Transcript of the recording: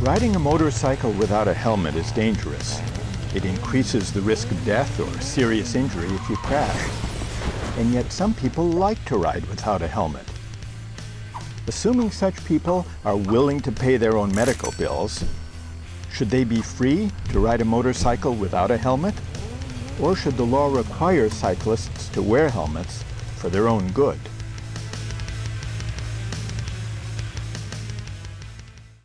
Riding a motorcycle without a helmet is dangerous. It increases the risk of death or serious injury if you crash. And yet some people like to ride without a helmet. Assuming such people are willing to pay their own medical bills, should they be free to ride a motorcycle without a helmet? Or should the law require cyclists to wear helmets for their own good?